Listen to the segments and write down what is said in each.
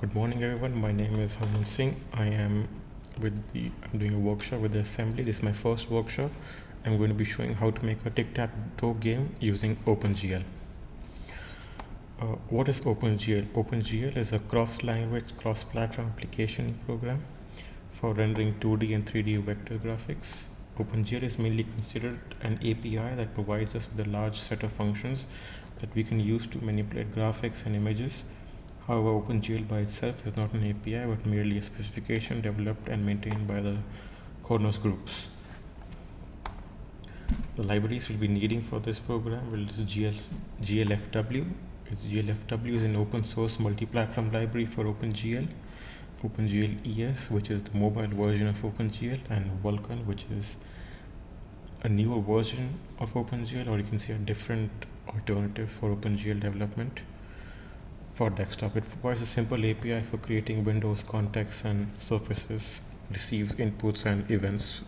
good morning everyone. My name is Harman Singh. I am with the I'm doing a workshop with the assembly. This is my first workshop. I'm going to be showing how to make a tic-tac-toe game using OpenGL. Uh, what is OpenGL? OpenGL is a cross-language cross-platform application program for rendering 2D and 3D vector graphics. OpenGL is mainly considered an API that provides us with a large set of functions that we can use to manipulate graphics and images. However, OpenGL by itself is not an API but merely a specification developed and maintained by the Khronos groups. The libraries we'll be needing for this program will is GL, GLFW. It's GLFW is an open source multi-platform library for OpenGL OpenGL ES, which is the mobile version of OpenGL, and Vulkan, which is a newer version of OpenGL, or you can see a different alternative for OpenGL development for desktop. It provides a simple API for creating windows, contexts, and surfaces, receives inputs and events.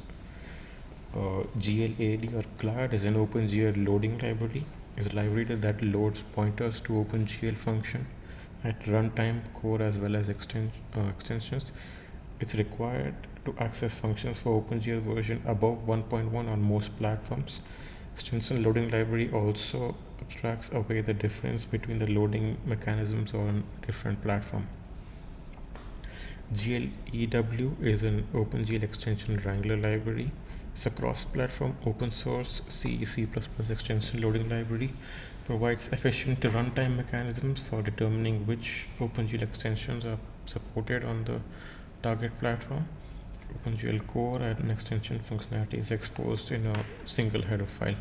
Uh, GLAD or GLAD is an OpenGL loading library. It's a library that loads pointers to OpenGL function at runtime core as well as extens uh, extensions it's required to access functions for OpenGL version above 1.1 on most platforms extension loading library also abstracts away the difference between the loading mechanisms on different platform GLEW is an OpenGL extension Wrangler library. It's a cross-platform open source C, C++ extension loading library provides efficient runtime mechanisms for determining which OpenGL extensions are supported on the target platform. OpenGL core and extension functionality is exposed in a single header file.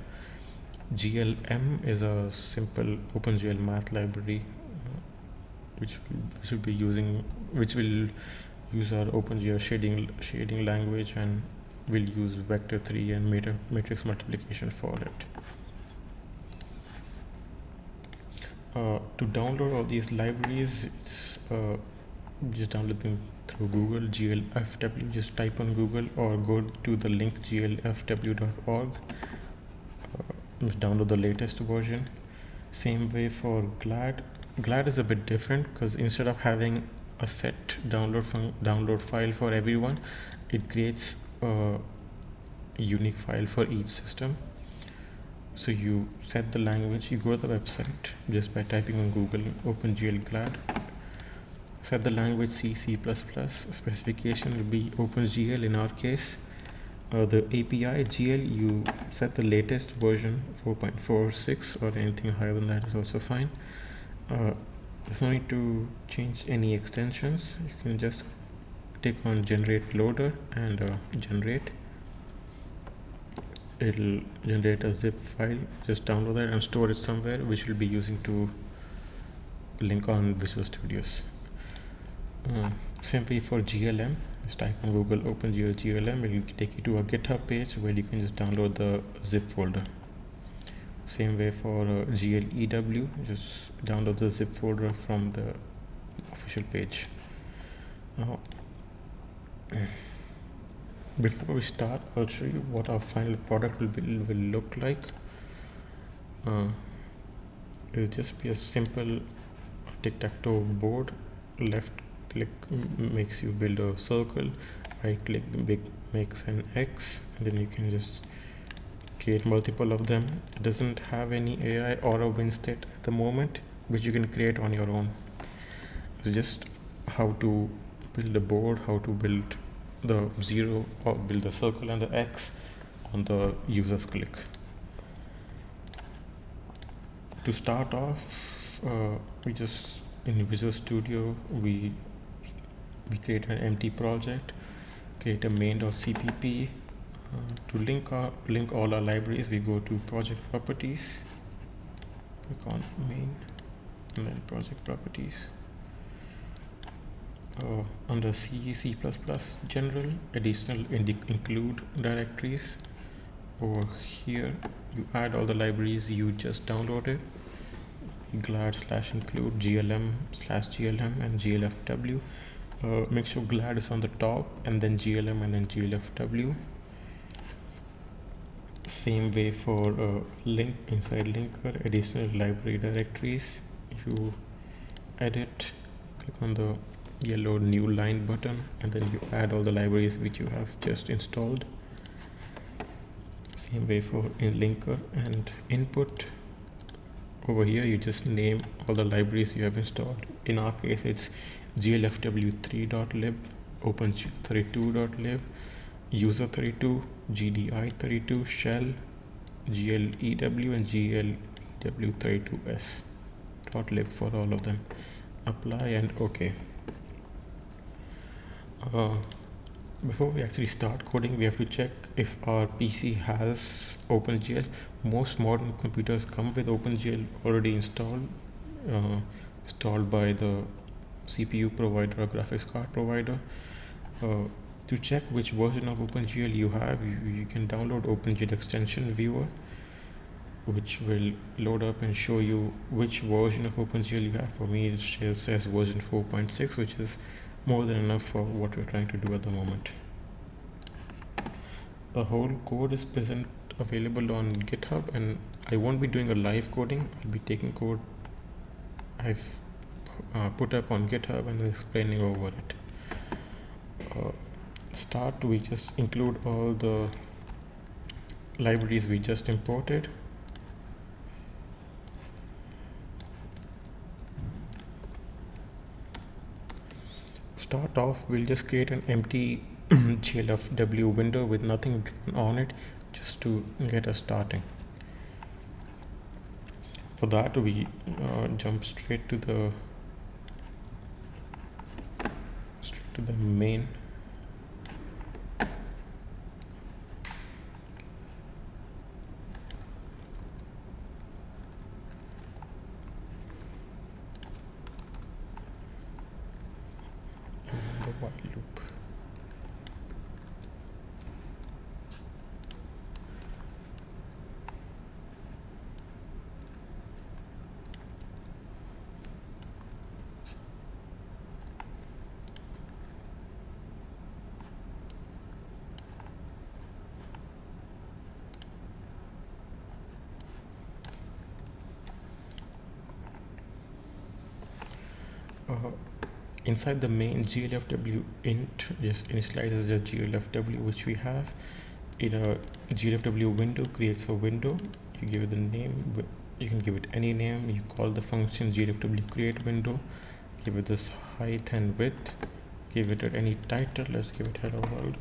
GLM is a simple OpenGL math library which we should be using which will use our OpenGL shading shading language and will use vector 3 and matrix multiplication for it. uh, to download all these libraries it's uh, just download them through google glfw just type on google or go to the link glfw.org uh, download the latest version. Same way for glad. Glad is a bit different because instead of having a set download from download file for everyone it creates a unique file for each system. So you set the language you go to the website just by typing on google opengl glad set the language c c++ specification will be opengl in our case. Uh, the api gl you set the latest version 4.46 or anything higher than that is also fine. Uh, there's no need to change any extensions. You can just take on generate loader and uh, generate. It'll generate a zip file. Just download that and store it somewhere which we'll be using to link on Visual Studios uh, same way for GLM just type on Google OpenGL GLM it will take you to a github page where you can just download the zip folder. Same way for uh, GLEW just download the zip folder from the official page. Now before we start I'll show you what our final product will, be, will look like. Uh, it'll just be a simple tic-tac-toe board left click makes you build a circle right click big makes an X and then you can just create multiple of them it doesn't have any AI or a win state at the moment which you can create on your own it's just how to build a board how to build the zero or build the circle and the X on the user's click. To start off, uh, we just in Visual Studio we we create an empty project, create a main.cpp. Uh, to link our link all our libraries, we go to project properties, click on main, and then project properties. Uh, under C, C++ general additional include directories. Over here you add all the libraries you just downloaded. Glad slash include glm slash glm and glfw uh, make sure glad is on the top and then glm and then glfw same way for uh, link inside linker additional library directories. You edit click on the yellow new line button and then you add all the libraries which you have just installed. Same way for in linker and input. Over here you just name all the libraries you have installed. In our case it's glfw3.lib opengl32.lib user32 gdi32 shell glew and glew32s dot lib for all of them. Apply and okay uh, before we actually start coding we have to check if our PC has OpenGL. Most modern computers come with OpenGL already installed uh, installed by the CPU provider or graphics card provider uh, to check which version of OpenGL you have you, you can download OpenGL extension viewer which will load up and show you which version of OpenGL you have for me it says version 4.6 which is more than enough for what we're trying to do at the moment. The whole code is present available on GitHub and I won't be doing a live coding. I'll be taking code I've uh, put up on GitHub and explaining over it. Uh, start we just include all the libraries we just imported start off we'll just create an empty glfw window with nothing on it just to get us starting for that we uh, jump straight to the straight to the main uh, inside the main glfw init just initializes the glfw which we have. In a glfw window creates a window. You give it the name you can give it any name. You call the function glfw create window. Give it this height and width. Give it any title. Let's give it hello world.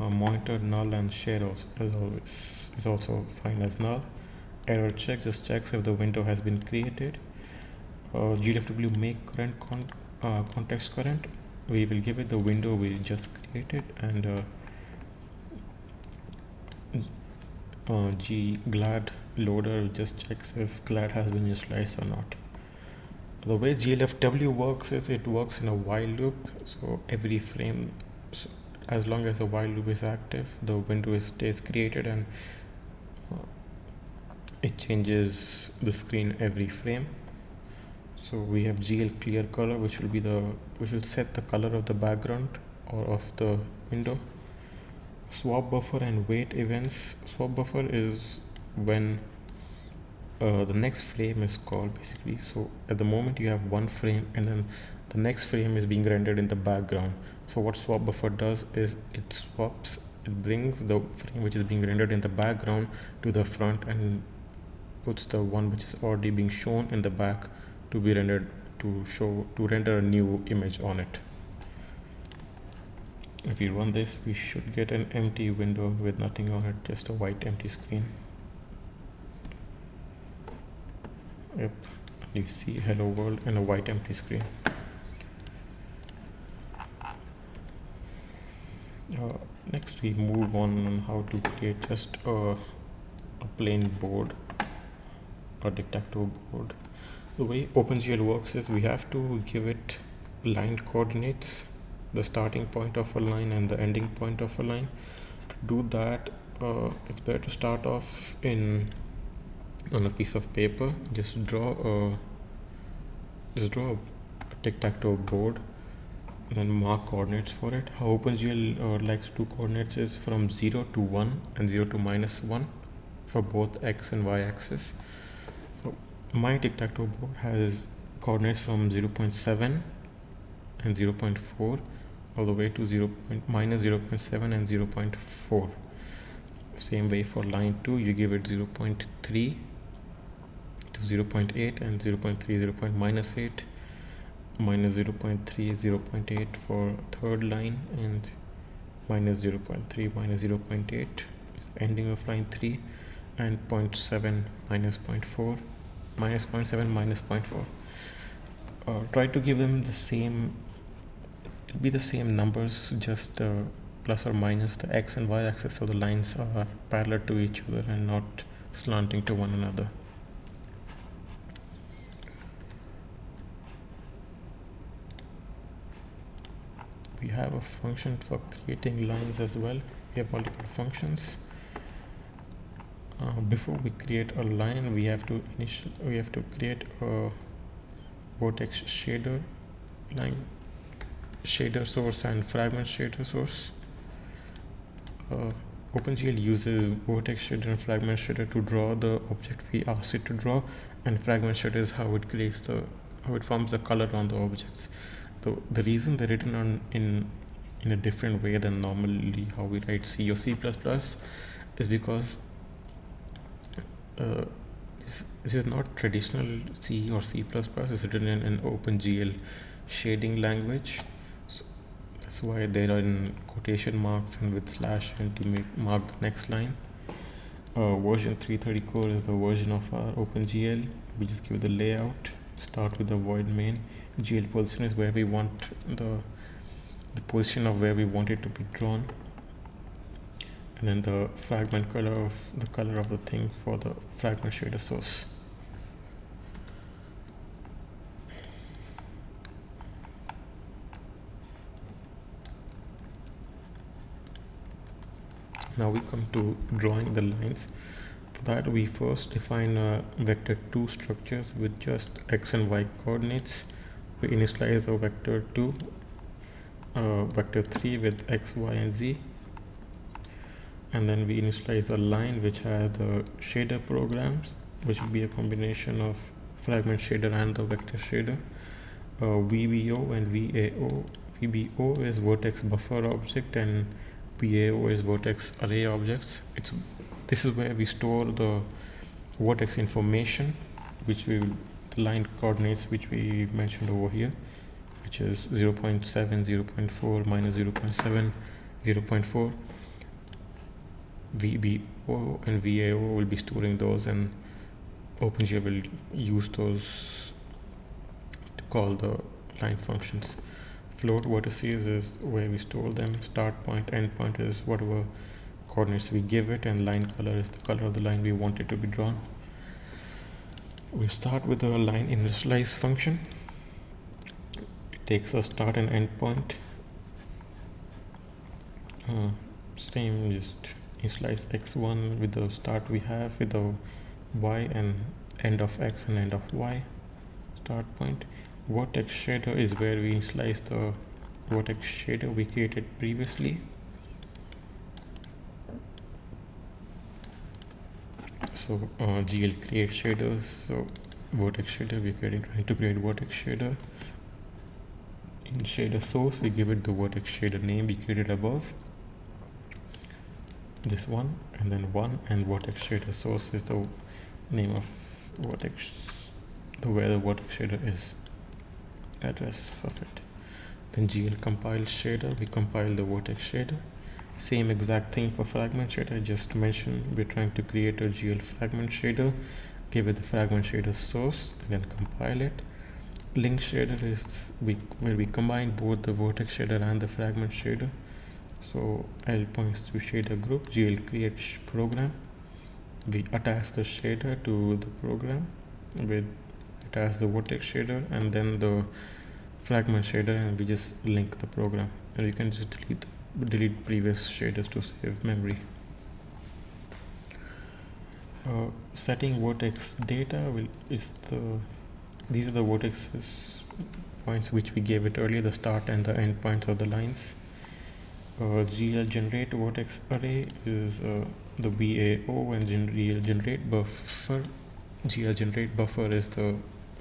Uh, monitor null and share also, as always is also fine as null. Error check just checks if the window has been created uh, glfw make current con uh, context current. We will give it the window we just created and uh, uh, g glad loader just checks if glad has been initialized or not. The way glfw works is it works in a while loop. So every frame so as long as the while loop is active the window stays created and uh, it changes the screen every frame so we have gl clear color which will be the which will set the color of the background or of the window. Swap buffer and wait events. Swap buffer is when uh, the next frame is called basically. So at the moment you have one frame and then the next frame is being rendered in the background. So what swap buffer does is it swaps it brings the frame which is being rendered in the background to the front and puts the one which is already being shown in the back to be rendered to show to render a new image on it. If we run this we should get an empty window with nothing on it just a white empty screen. Yep. You see hello world and a white empty screen. Uh, next we move on on how to create just a, a plain board a tic-tac-toe board the way OpenGL works is we have to give it line coordinates the starting point of a line and the ending point of a line. To do that uh, it's better to start off in on a piece of paper. Just draw a just draw a tic-tac-toe board and then mark coordinates for it. How OpenGL uh, likes to coordinates is from 0 to 1 and 0 to minus 1 for both x and y axis my tic-tac-toe board has coordinates from 0.7 and 0.4 all the way to 0. minus 0.7 and 0.4 same way for line 2 you give it 0.3 to 0.8 and 0.3 0. minus 8 minus 0.3 0.8 for third line and minus 0.3 minus 0.8 is ending of line 3 and 0.7 minus 0.4 minus 0.7 minus 0.4 uh, try to give them the same it'll be the same numbers just uh, plus or minus the x and y axis so the lines are parallel to each other and not slanting to one another. We have a function for creating lines as well. We have multiple functions uh, before we create a line we have to initial we have to create a vertex shader line shader source and fragment shader source. Uh, OpenGL uses vertex shader and fragment shader to draw the object we ask it to draw and fragment shader is how it creates the how it forms the color on the objects. So the reason they're written on in in a different way than normally how we write C or C++ is because uh, this, this, is not traditional C or C++, it's written in an OpenGL shading language. So that's why they are in quotation marks and with slash and to make mark the next line. Uh, version 330 core is the version of our OpenGL. We just give the layout, start with the void main. GL position is where we want the the position of where we want it to be drawn and then the fragment color of the color of the thing for the fragment shader source. Now we come to drawing the lines. For that we first define a vector 2 structures with just x and y coordinates. We initialize the vector 2 uh, vector 3 with x y and z and then we initialize a line which has the shader programs which will be a combination of fragment shader and the vector shader. Uh, VBO and VAO VBO is vertex buffer object and VAO is vertex array objects. It's this is where we store the vertex information which we the line coordinates which we mentioned over here which is 0 0.7 0 0.4 minus 0 0.7 0 0.4 VBO and VAO will be storing those and OpenGL will use those to call the line functions. Float vertices is where we store them. Start point, end point is whatever coordinates we give it and line color is the color of the line we want it to be drawn. We start with the line initialize function. It takes a start and end point. Uh, same just initialize x1 with the start we have with the y and end of x and end of y. Start point. Vertex shader is where we slice the vertex shader we created previously. So uh, gl create shaders so vertex shader we're creating trying to create vertex shader. In shader source we give it the vertex shader name we created above this one and then one and vertex shader source is the name of vertex the where the vertex shader is address of it. Then gl compile shader we compile the vertex shader. Same exact thing for fragment shader I just mentioned we're trying to create a gl fragment shader give it the fragment shader source and then compile it. Link shader is we, where we combine both the vertex shader and the fragment shader so L points to shader group. GL create program. We attach the shader to the program. With attach the vertex shader and then the fragment shader and we just link the program. And you can just delete delete previous shaders to save memory. Uh, setting vertex data will is the these are the vertexes points which we gave it earlier the start and the end points of the lines uh, GL generate vertex array is uh, the VAO and GL generate buffer GL generate buffer is the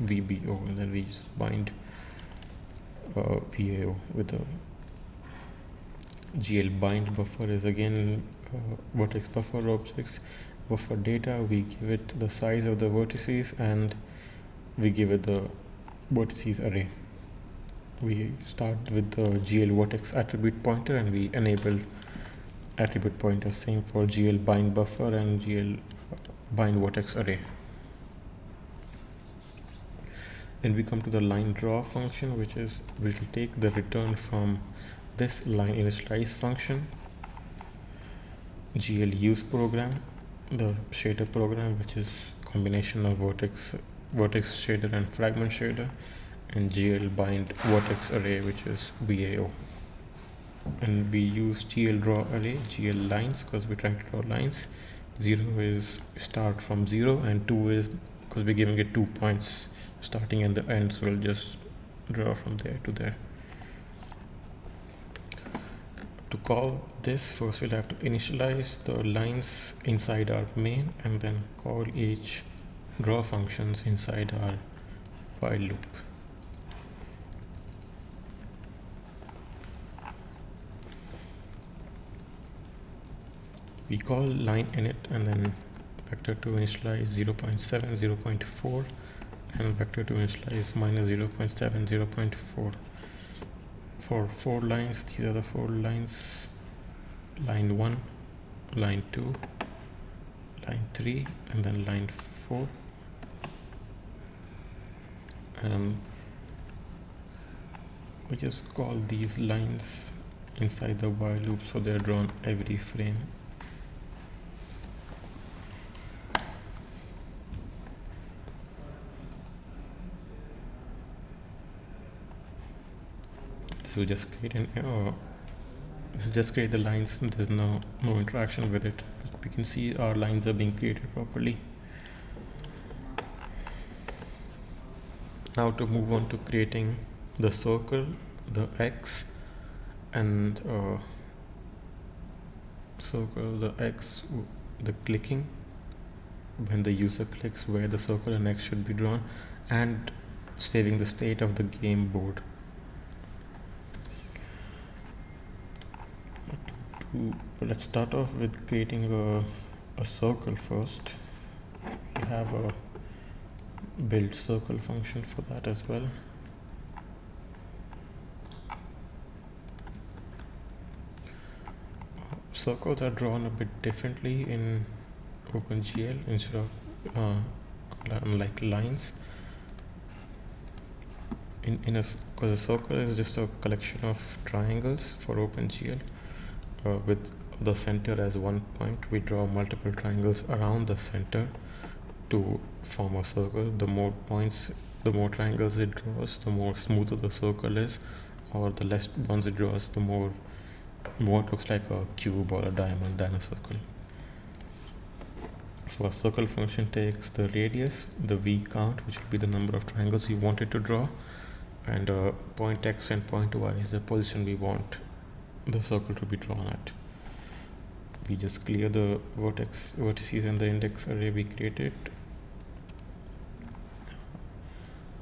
VBO and then we bind uh, VAO with a GL bind buffer is again uh, vertex buffer objects buffer data. We give it the size of the vertices and we give it the vertices array we start with the GL vertex attribute pointer and we enable attribute pointer same for GL bind buffer and GL bind vertex array. Then we come to the line draw function which is will take the return from this line initialize function GL use program the shader program which is combination of vertex vertex shader and fragment shader and GL bind vertex array which is VAO and we use GL draw array GL lines because we're trying to draw lines. 0 is start from 0 and 2 is because we're giving it two points. Starting and the end so we'll just draw from there to there. To call this first we'll have to initialize the lines inside our main and then call each draw functions inside our while loop we call line init and then vector to initialize 0 0.7 0 0.4 and vector to initialize minus 0 0.7 0 0.4 for four lines these are the four lines. Line 1 line 2 line 3 and then line 4 and we just call these lines inside the while loop so they're drawn every frame so just create an uh, so just create the lines there's no no interaction with it. We can see our lines are being created properly. Now to move on to creating the circle the X and uh, circle the X the clicking. When the user clicks where the circle and X should be drawn and saving the state of the game board let's start off with creating a, a circle first. We have a build circle function for that as well. Circles are drawn a bit differently in OpenGL instead of uh, like lines. In, in a because a circle is just a collection of triangles for OpenGL uh, with the center as one point. We draw multiple triangles around the center to form a circle. The more points the more triangles it draws the more smoother the circle is or the less ones it draws the more more it looks like a cube or a diamond than a circle. So a circle function takes the radius the v count which will be the number of triangles we wanted to draw and uh, point x and point y is the position we want the circle to be drawn at. We just clear the vertex vertices and the index array we created.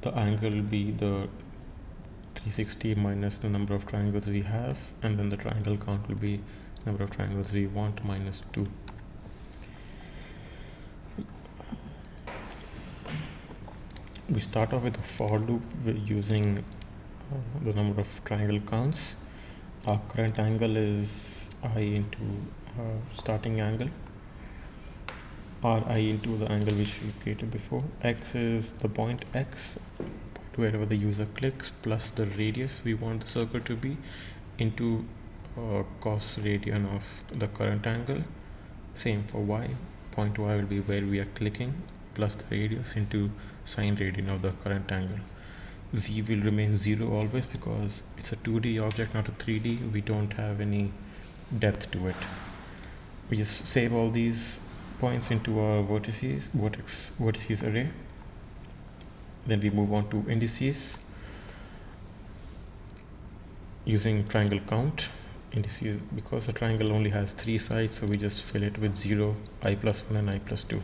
The angle will be the 360 minus the number of triangles we have and then the triangle count will be number of triangles we want minus 2 we start off with a for loop using uh, the number of triangle counts our current angle is i into our starting angle. Or i into the angle which we created before. X is the point x wherever the user clicks plus the radius we want the circle to be into uh, cos radian of the current angle. Same for y point y will be where we are clicking plus the radius into sine radian of the current angle z will remain 0 always because it's a 2d object not a 3d we don't have any depth to it. We just save all these points into our vertices vertex vertices array. Then we move on to indices using triangle count. Indices because the triangle only has three sides so we just fill it with 0 i plus 1 and i plus 2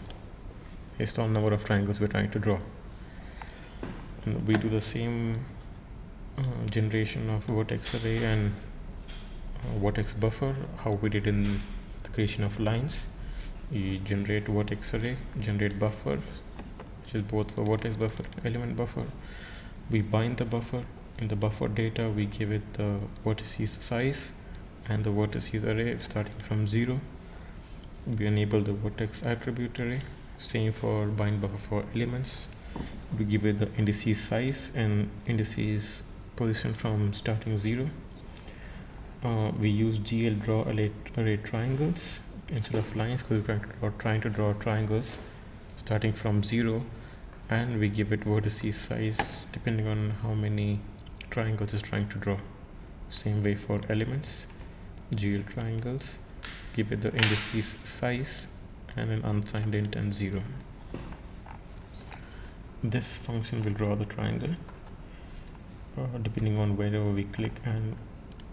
based on number of triangles we're trying to draw we do the same uh, generation of vertex array and uh, vertex buffer how we did in the creation of lines. We generate vertex array generate buffer which is both for vertex buffer element buffer. We bind the buffer. In the buffer data we give it the vertices size and the vertices array starting from 0 we enable the vertex attribute array. Same for bind buffer for elements we give it the indices size and indices position from starting 0 uh, we use GL draw array, array triangles instead of lines because we're trying to, draw, trying to draw triangles starting from 0 and we give it vertices size depending on how many triangles is trying to draw. Same way for elements GL triangles give it the indices size and an unsigned int and 0 this function will draw the triangle uh, depending on wherever we click and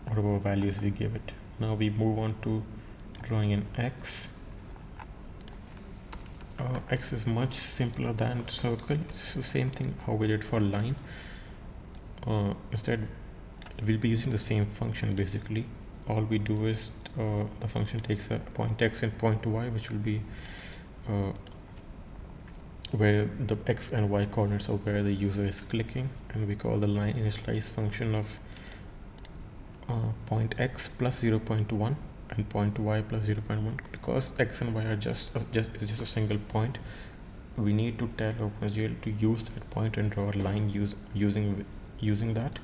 whatever values we give it. Now we move on to drawing an x. Uh, x is much simpler than circle. It's the same thing how we did for line. Uh, instead we'll be using the same function basically. All we do is uh, the function takes a point x and point y which will be uh, where the x and y coordinates of where the user is clicking and we call the line initialize function of uh, point x plus 0 0.1 and point y plus 0 0.1 because x and y are just uh, just is just a single point we need to tell OpenGL to use that point and draw a line use using using that.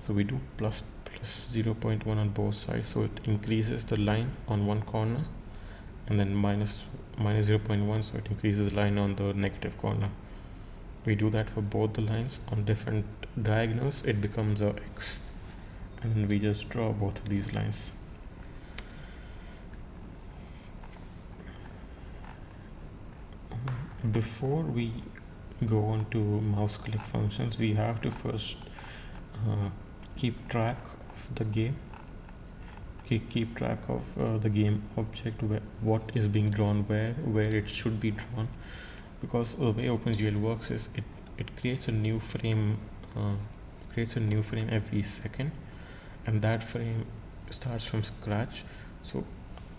So we do plus plus 0 0.1 on both sides so it increases the line on one corner and then minus minus 0 0.1 so it increases line on the negative corner. We do that for both the lines. On different diagonals it becomes a x. And we just draw both of these lines. Before we go on to mouse click functions we have to first uh, keep track of the game keep, track of uh, the game object where what is being drawn where where it should be drawn. Because the way OpenGL works is it it creates a new frame uh, creates a new frame every second and that frame starts from scratch. So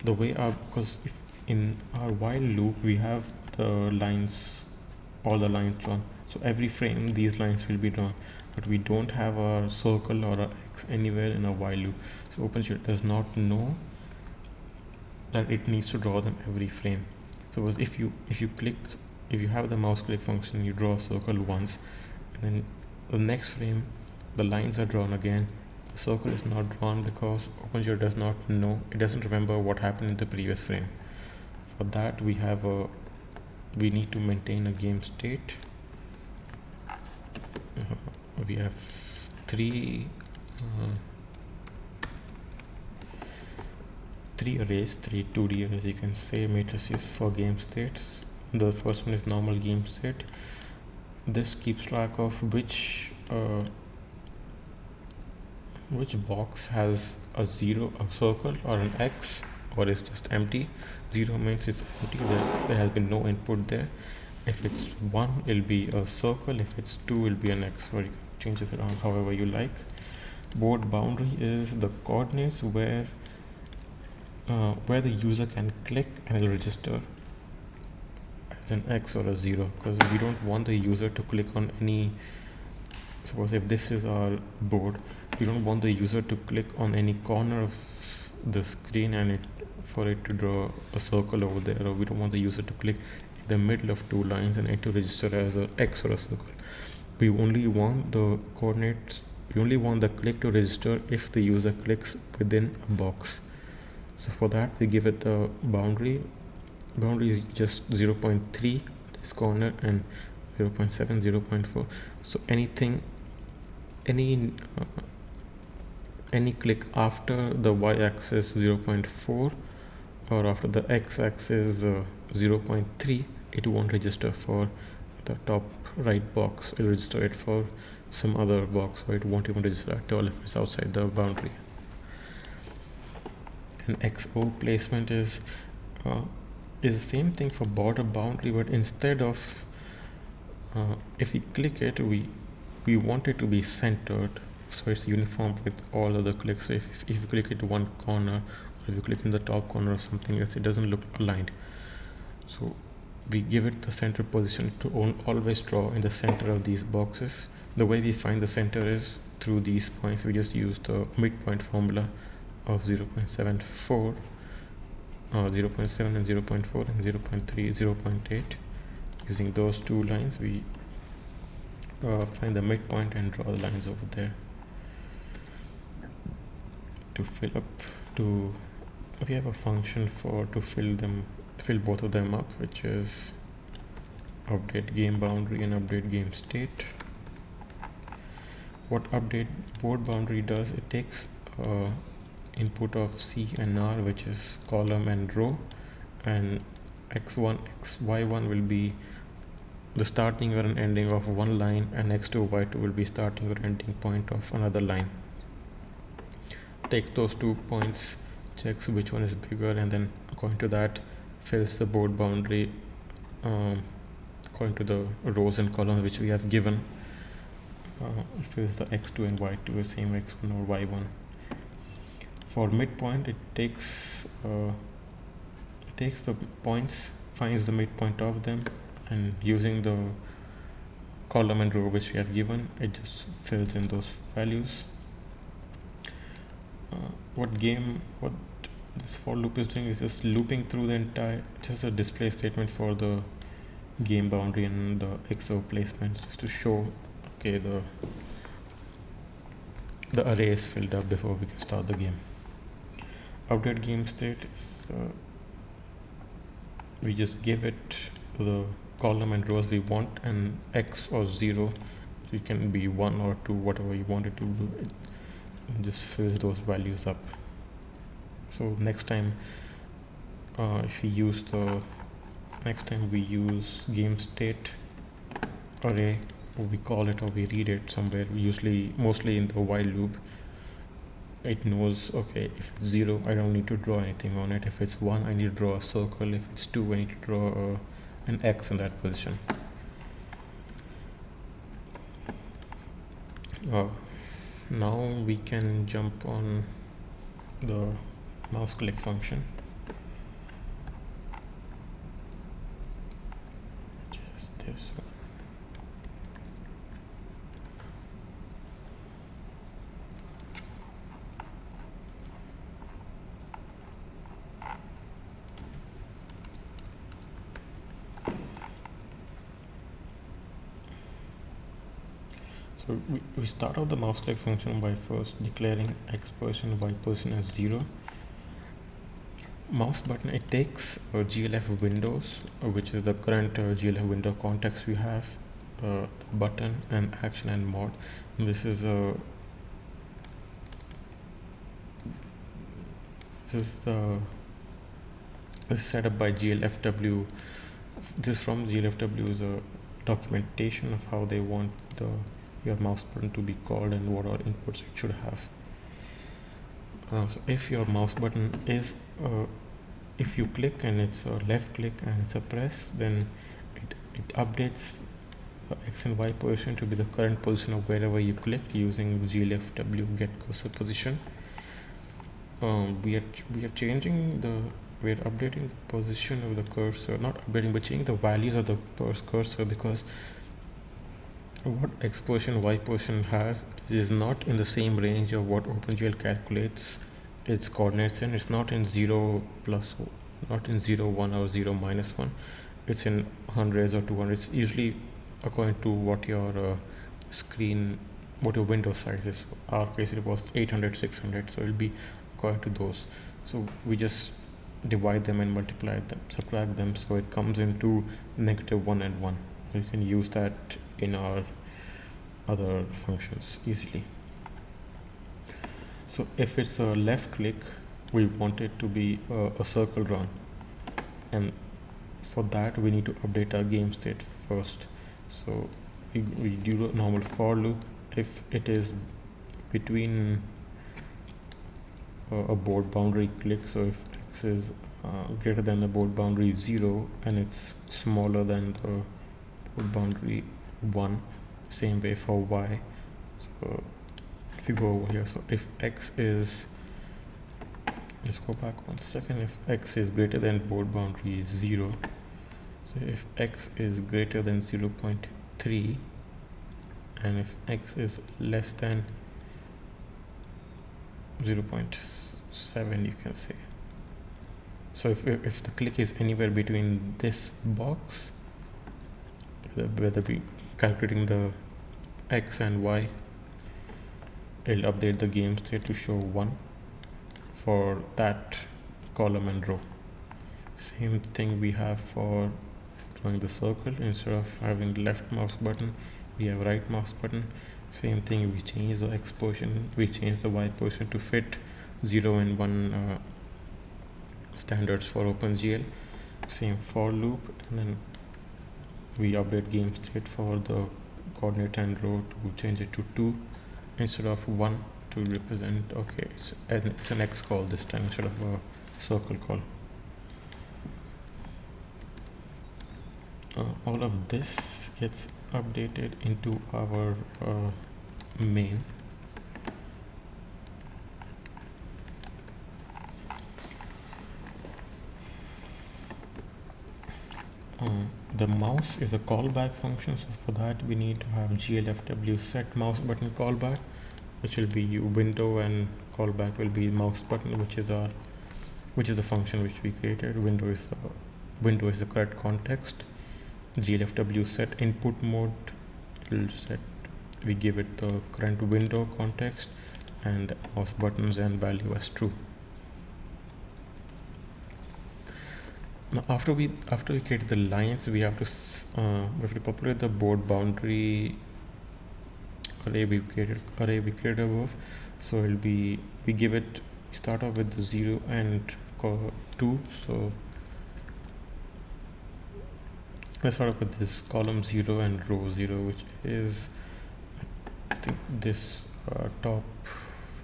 the way our because if in our while loop we have the lines all the lines drawn. So every frame these lines will be drawn but we don't have a circle or a x anywhere in a while loop. So OpenGL does not know that it needs to draw them every frame. So if you if you click if you have the mouse click function you draw a circle once and then the next frame the lines are drawn again. The circle is not drawn because OpenGL does not know it doesn't remember what happened in the previous frame. For that we have a we need to maintain a game state we have three uh, three arrays three 2d arrays you can say matrices for game states. The first one is normal game state. This keeps track of which uh, which box has a zero a circle or an x or is just empty. 0 means it's empty. There, there has been no input there. If it's 1 it'll be a circle. If it's 2 it'll be an x change it around however you like. Board boundary is the coordinates where uh, where the user can click and it'll register as an x or a 0 because we don't want the user to click on any suppose if this is our board we don't want the user to click on any corner of the screen and it for it to draw a circle over there or we don't want the user to click in the middle of two lines and it to register as a x or a circle we only want the coordinates we only want the click to register if the user clicks within a box. So for that we give it a boundary. Boundary is just 0.3 this corner and 0.7 0.4 so anything any uh, any click after the y-axis 0.4 or after the x-axis uh, 0.3 it won't register for the top right box it'll register it for some other box or it won't even register all if it's outside the boundary. And xo placement is uh, is the same thing for border boundary but instead of uh, if we click it we we want it to be centered so it's uniform with all other clicks. So if, if you click it one corner or if you click in the top corner or something else it doesn't look aligned. So we give it the center position to always draw in the center of these boxes. The way we find the center is through these points. We just use the midpoint formula of 0.74 uh, 0.7 and 0.4 and 0.3 0.8 using those two lines we uh, find the midpoint and draw the lines over there. To fill up to we have a function for to fill them fill both of them up which is update game boundary and update game state. What update board boundary does it takes uh, input of C and R which is column and row and x1 x y1 will be the starting or an ending of one line and x2 y2 will be starting or ending point of another line. Takes those two points checks which one is bigger and then according to that fills the board boundary um, according to the rows and columns which we have given uh, fills the x2 and y2 the same x1 or y1 for midpoint it takes uh, it takes the points finds the midpoint of them and using the column and row which we have given it just fills in those values. Uh, what game what this for loop is doing is just looping through the entire just a display statement for the game boundary and the XOR placement just to show okay the the array is filled up before we can start the game. Update game state is uh, we just give it the column and rows we want and x or 0 so it can be 1 or 2 whatever you want it to do. It just fills those values up so next time uh, if we use the next time we use game state array or we call it or we read it somewhere usually mostly in the while loop it knows okay if it's 0 I don't need to draw anything on it. If it's 1 I need to draw a circle. If it's 2 I need to draw a, an X in that position. Uh, now we can jump on the mouse click function just this one So we, we start out the mouse click function by first declaring x person, y person as 0. Mouse button, it takes uh, GLF windows, uh, which is the current uh, GLF window context we have, uh, button and action and mod. This is a this is the this is set up by GLFW. This is from GLFW's uh, documentation of how they want the your mouse button to be called and what all inputs it should have uh, so if your mouse button is uh, if you click and it's a left click and it's a press then it, it updates the x and y position to be the current position of wherever you clicked using glfw get cursor position. Um, we are we are changing the we're updating the position of the cursor not updating but changing the values of the cursor because what x position y position has is not in the same range of what OpenGL calculates its coordinates in. It's not in 0 plus, not in 0, 1 or 0 minus 1. It's in hundreds or 200. It's usually according to what your uh, screen, what your window size is. Our case it was 800, 600. So it'll be according to those. So we just divide them and multiply them, subtract them. So it comes into negative 1 and 1. You can use that in our other functions easily. So if it's a left click we want it to be a, a circle run. And for that we need to update our game state first. So we, we do a normal for loop. If it is between uh, a board boundary click so if x is uh, greater than the board boundary 0 and it's smaller than the board boundary 1 same way for y. So if you go over here so if x is let's go back one second. If x is greater than board boundary is 0 so if x is greater than 0 0.3 and if x is less than 0 0.7 you can say. So if, if the click is anywhere between this box whether we calculating the x and y it'll update the game state to show 1 for that column and row. Same thing we have for drawing the circle. Instead of having left mouse button we have right mouse button. Same thing we change the x position we change the y position to fit 0 and 1 uh, standards for OpenGL. Same for loop and then we update game state for the coordinate and row to change it to 2 instead of 1 to represent okay it's an, it's an x call this time instead of a circle call. Uh, all of this gets updated into our uh, main um, the mouse is a callback function so for that we need to have glfw set mouse button callback which will be window and callback will be mouse button which is our which is the function which we created. Window is the window is the correct context. Glfw set input mode will set we give it the current window context and mouse buttons and value as true now after we after we create the lines we have to uh, we have to populate the board boundary array we created array we created above. So it'll be we give it start off with 0 and 2 so let's start off with this column 0 and row 0 which is I think this uh, top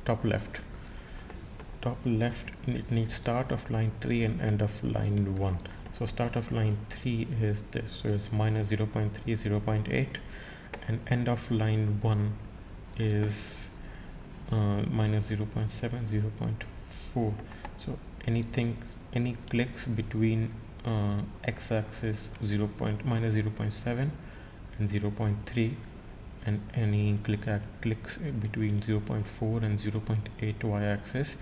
top left top left it needs start of line 3 and end of line 1 so start of line 3 is this so it's minus 0 0.3 0 0.8 and end of line 1 is uh, minus 0 0.7 0 0.4 so anything any clicks between uh, x-axis 0. Point, minus 0 0.7 and 0 0.3 and any click clicks between 0 0.4 and 0 0.8 y-axis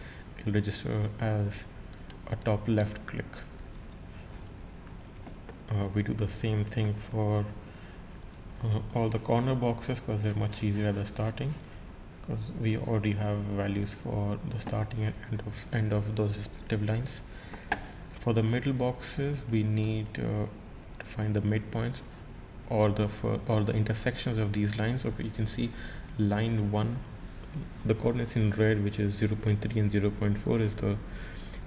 register as a top left click. Uh, we do the same thing for uh, all the corner boxes because they're much easier at the starting because we already have values for the starting and end of end of those respective lines. For the middle boxes, we need uh, to find the midpoints or the or the intersections of these lines. Okay, you can see line one the coordinates in red which is 0.3 and 0.4 is the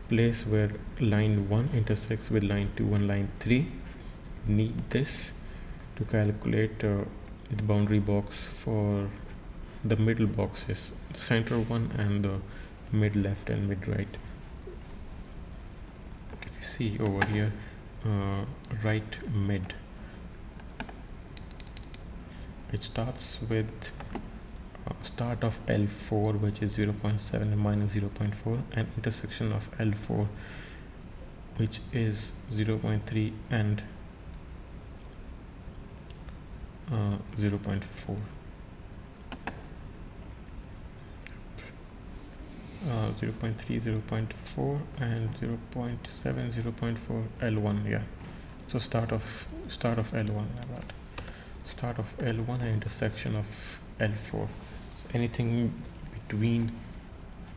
place where line 1 intersects with line 2 and line 3 need this to calculate uh, the boundary box for the middle boxes center one and the mid left and mid right. If you see over here uh, right mid. It starts with start of L4 which is 0.7 and minus 0.4 and intersection of L4 which is 0.3 and uh, 0.4 uh, 0 0.3 0 0.4 and 0 0.7 0 0.4 L1 yeah. So start of start of L1 start of L1 and intersection of L4 so anything between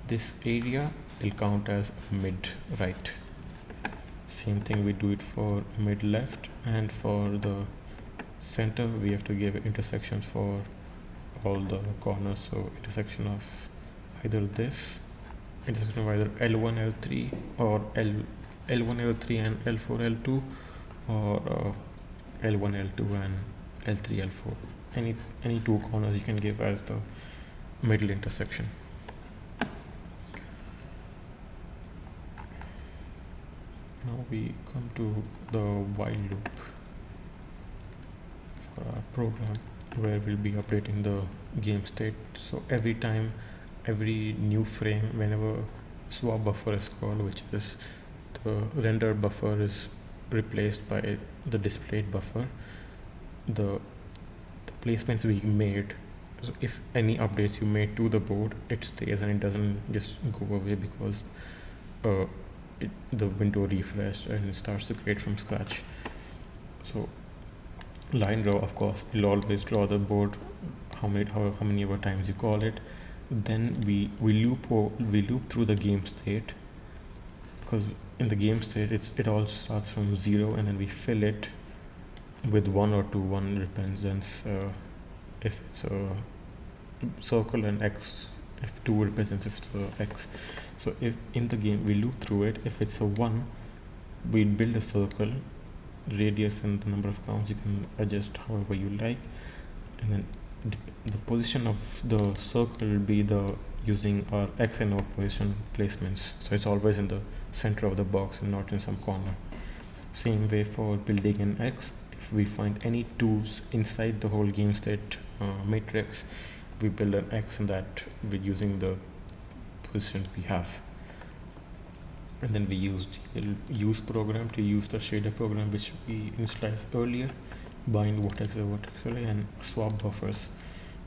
this area will count as mid right? Same thing we do it for mid left and for the center we have to give intersections for all the corners. So intersection of either this intersection of either L1 L3 or L L1 L3 and L4 L2 or uh, L1 L2 and L3 L4 any any two corners you can give as the middle intersection. Now we come to the while loop for our program where we'll be updating the game state. So every time every new frame whenever swap buffer is called which is the render buffer is replaced by the displayed buffer the, the placements we made. So if any updates you made to the board it stays and it doesn't just go away because uh, it, the window refreshed and it starts to create from scratch. So line draw of course you'll always draw the board how many how, how many ever times you call it. Then we we loop we loop through the game state because in the game state it's it all starts from zero and then we fill it with one or two one represents uh, if it's a circle and x if 2 represents if it's a x. So if in the game we loop through it if it's a 1 we build a circle radius and the number of counts you can adjust however you like. And then the position of the circle will be the using our x and y position placements. So it's always in the center of the box and not in some corner. Same way for building an x if we find any tools inside the whole game state uh, matrix we build an x and that with using the position we have. And then we used use program to use the shader program which we initialized earlier bind vertex to array and swap buffers.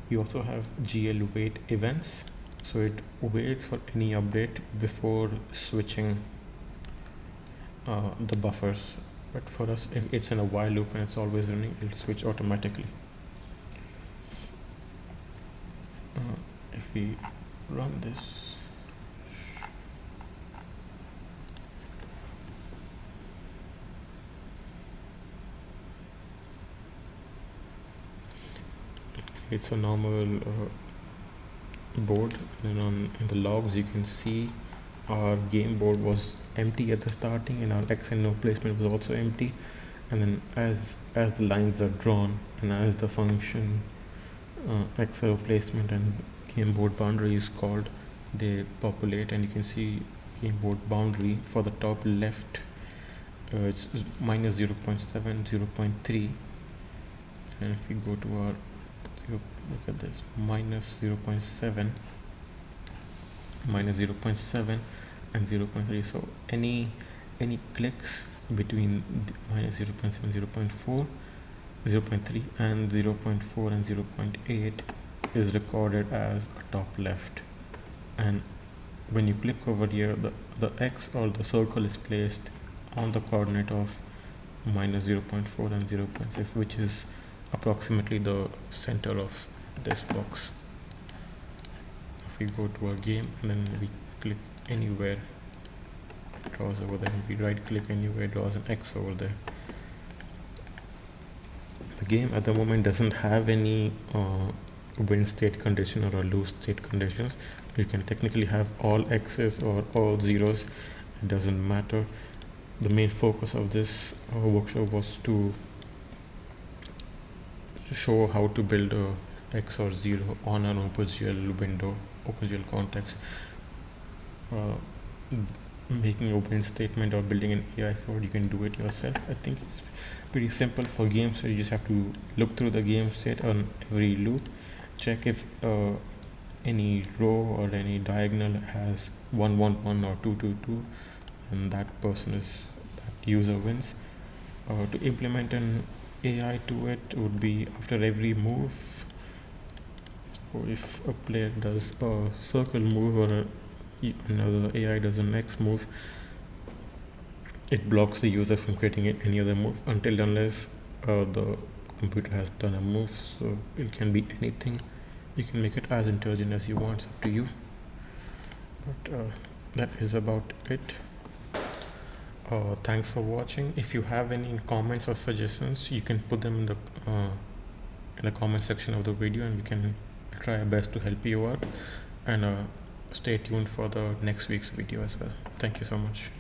We also have gl wait events so it waits for any update before switching uh, the buffers but for us if it's in a while loop and it's always running it'll switch automatically. Uh, if we run this it's a normal uh, board. And on in the logs you can see our game board was empty at the starting and our x and no placement was also empty. And then as as the lines are drawn and as the function uh, XO placement and game board boundary is called they populate and you can see game board boundary for the top left uh, it's minus 0 0.7 0 0.3 and if we go to our look at this minus 0 0.7 minus 0 0.7 and 0 0.3 so any any clicks between minus 0 0.7 0 0.4 0.3 and 0.4 and 0.8 is recorded as a top left. And when you click over here the, the x or the circle is placed on the coordinate of minus 0.4 and 0.6 which is approximately the center of this box we go to our game and then we click anywhere draws over there. We right click anywhere draws an x over there. The game at the moment doesn't have any uh, win state condition or a lose state conditions. You can technically have all x's or all zeros. It doesn't matter. The main focus of this uh, workshop was to show how to build a x or 0 on an OpenGL window, OpenGL context. Uh, making open statement or building an AI for it, you can do it yourself. I think it's pretty simple for games. So you just have to look through the game state on every loop, check if uh, any row or any diagonal has 111 or 222 and that person is that user wins. Uh, to implement an AI to it would be after every move if a player does a circle move or a, another AI does a next move it blocks the user from creating any other move until unless uh, the computer has done a move so it can be anything. You can make it as intelligent as you want it's up to you. But uh, that is about it. Uh, thanks for watching. If you have any comments or suggestions you can put them in the uh, in the comment section of the video and we can try our best to help you out. And uh, stay tuned for the next week's video as well. Thank you so much